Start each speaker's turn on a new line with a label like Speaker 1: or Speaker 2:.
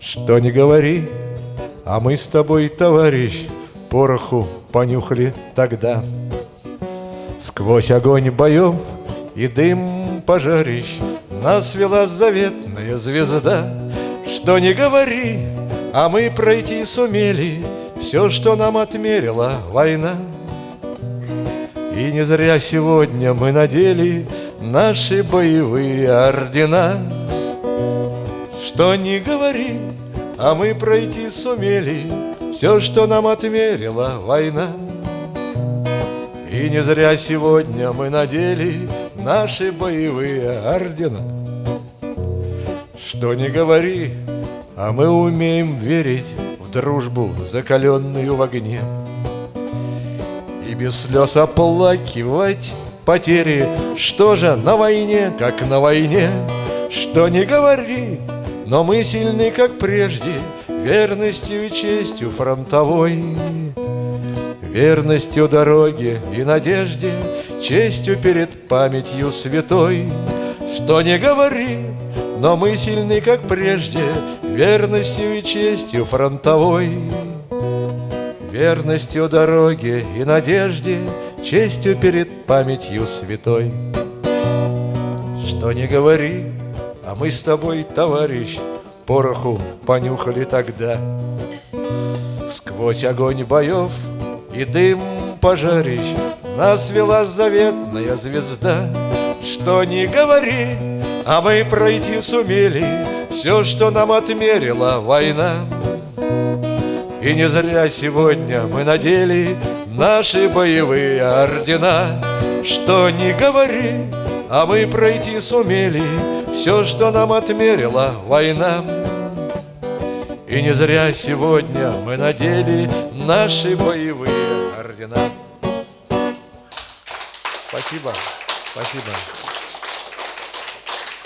Speaker 1: Что не говори, а мы с тобой, товарищ, Пороху понюхали тогда. Сквозь огонь боев и дым пожарищ Нас вела заветная звезда. Что не говори, а мы пройти сумели Все, что нам отмерила война. И не зря сегодня мы надели Наши боевые ордена. Что не говори, а мы пройти сумели Все, что нам отмерила война. И не зря сегодня мы надели Наши боевые ордена. Что не говори, а мы умеем верить В дружбу, закаленную в огне. И без слез оплакивать потери Что же на войне, как на войне Что не говори, но мы сильны, как прежде Верностью и честью фронтовой. Верностью дороге и надежде Честью перед памятью святой. Что не говори, но мы сильны, как прежде Верностью и честью фронтовой. Верностью дороге и надежде Честью перед памятью святой. Что не говори, а мы с тобой, товарищ, Пороху понюхали тогда. Сквозь огонь боев и дым пожарищ Нас вела заветная звезда. Что не говори, а мы пройти сумели Все, что нам отмерила война. И не зря сегодня мы надели Наши боевые ордена. Что не говори, а мы пройти сумели Все, что нам отмерила война. И не зря сегодня мы надели Наши боевые ордена. Спасибо, спасибо